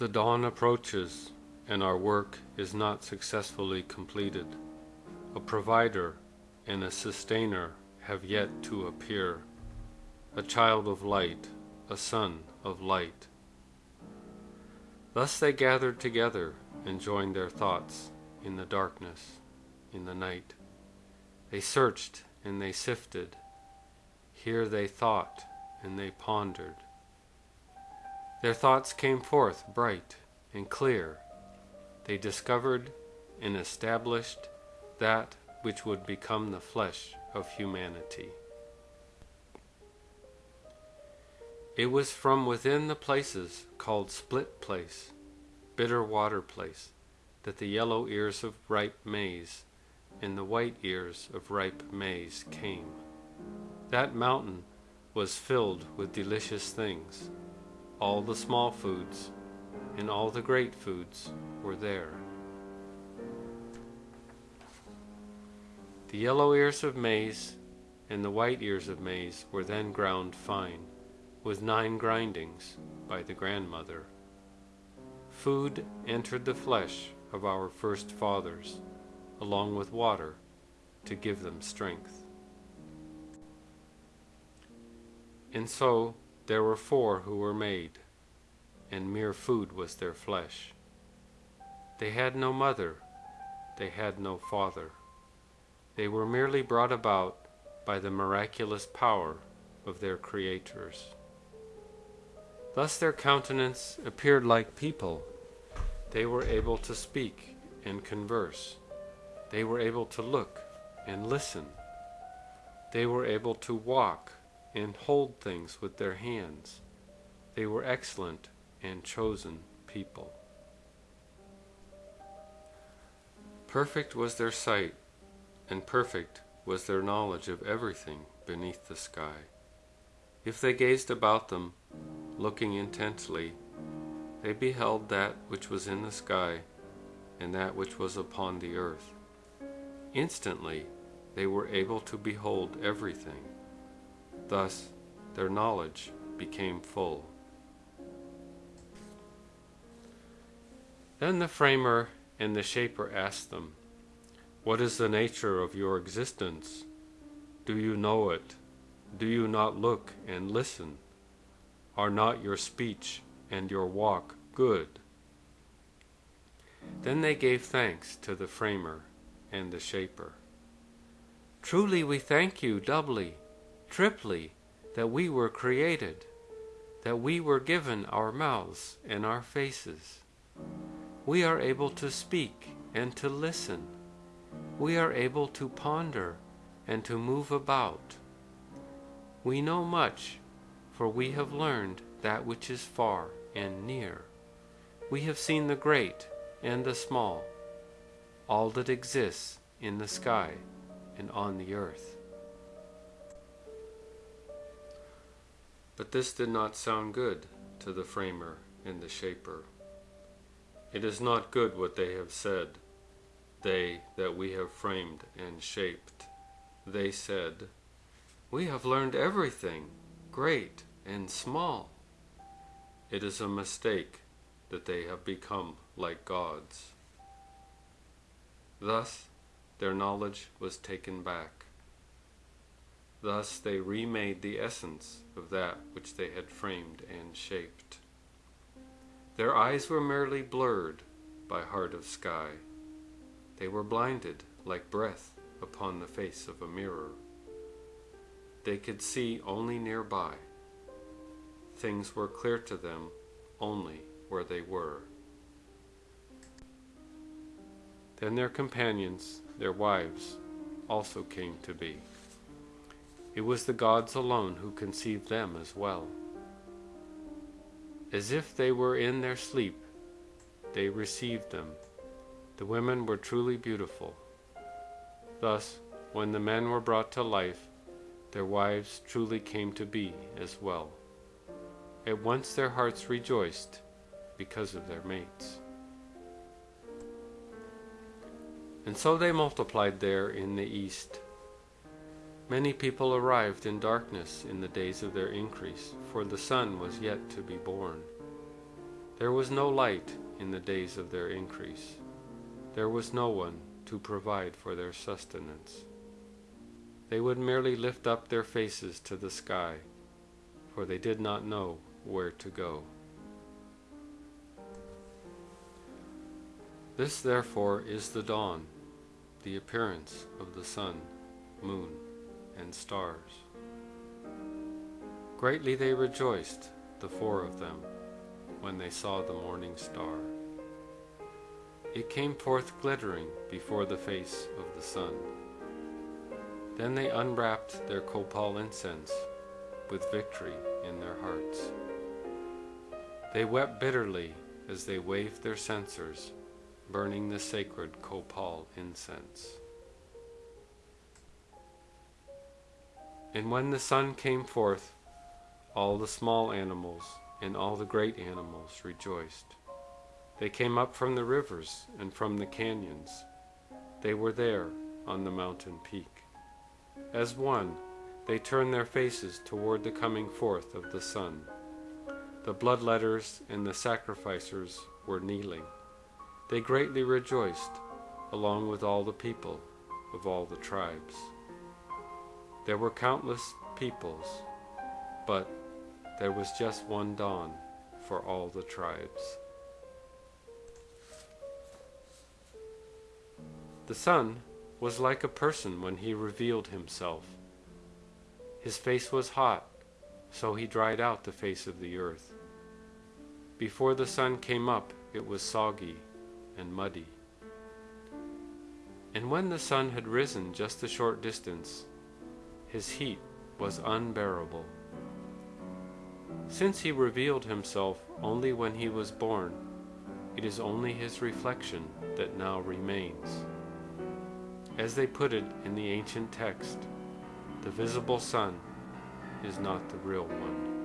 The dawn approaches, and our work is not successfully completed. A provider and a sustainer have yet to appear, a child of light, a son of light. Thus they gathered together and joined their thoughts in the darkness, in the night. They searched and they sifted. Here they thought and they pondered. Their thoughts came forth bright and clear. They discovered and established that which would become the flesh of humanity. It was from within the places called Split Place, Bitter Water Place, that the yellow ears of ripe maize and the white ears of ripe maize came. That mountain was filled with delicious things. All the small foods and all the great foods were there. The yellow ears of maize and the white ears of maize were then ground fine, with nine grindings by the grandmother. Food entered the flesh of our first fathers, along with water, to give them strength. And so there were four who were made, and mere food was their flesh. They had no mother, they had no father. They were merely brought about by the miraculous power of their creators. Thus their countenance appeared like people. They were able to speak and converse. They were able to look and listen. They were able to walk and hold things with their hands. They were excellent and chosen people. Perfect was their sight, and perfect was their knowledge of everything beneath the sky. If they gazed about them, looking intently, they beheld that which was in the sky and that which was upon the earth. Instantly they were able to behold everything. Thus their knowledge became full. Then the framer and the shaper asked them, What is the nature of your existence? Do you know it? Do you not look and listen? Are not your speech and your walk good? Then they gave thanks to the framer and the shaper. Truly we thank you doubly, triply, that we were created, that we were given our mouths and our faces. We are able to speak and to listen. We are able to ponder and to move about. We know much, for we have learned that which is far and near. We have seen the great and the small, all that exists in the sky and on the earth. But this did not sound good to the framer and the shaper. It is not good what they have said, they that we have framed and shaped. They said, We have learned everything, great and small. It is a mistake that they have become like gods. Thus their knowledge was taken back. Thus they remade the essence of that which they had framed and shaped. Their eyes were merely blurred by heart of sky. They were blinded like breath upon the face of a mirror. They could see only nearby. Things were clear to them only where they were. Then their companions, their wives, also came to be. It was the gods alone who conceived them as well. As if they were in their sleep, they received them. The women were truly beautiful. Thus, when the men were brought to life, their wives truly came to be as well. At once their hearts rejoiced because of their mates. And so they multiplied there in the east. Many people arrived in darkness in the days of their increase, for the sun was yet to be born. There was no light in the days of their increase. There was no one to provide for their sustenance. They would merely lift up their faces to the sky, for they did not know where to go. This therefore is the dawn, the appearance of the sun, moon, and stars. Greatly they rejoiced, the four of them, when they saw the morning star. It came forth glittering before the face of the sun. Then they unwrapped their copal incense with victory in their hearts. They wept bitterly as they waved their censers, burning the sacred copal incense. And when the sun came forth, all the small animals and all the great animals rejoiced. They came up from the rivers and from the canyons. They were there on the mountain peak. As one, they turned their faces toward the coming forth of the sun. The bloodletters and the sacrificers were kneeling. They greatly rejoiced, along with all the people of all the tribes. There were countless peoples, but there was just one dawn for all the tribes. The sun was like a person when he revealed himself. His face was hot, so he dried out the face of the earth. Before the sun came up, it was soggy and muddy. And when the sun had risen just a short distance, his heat was unbearable. Since he revealed himself only when he was born, it is only his reflection that now remains. As they put it in the ancient text, the visible sun is not the real one.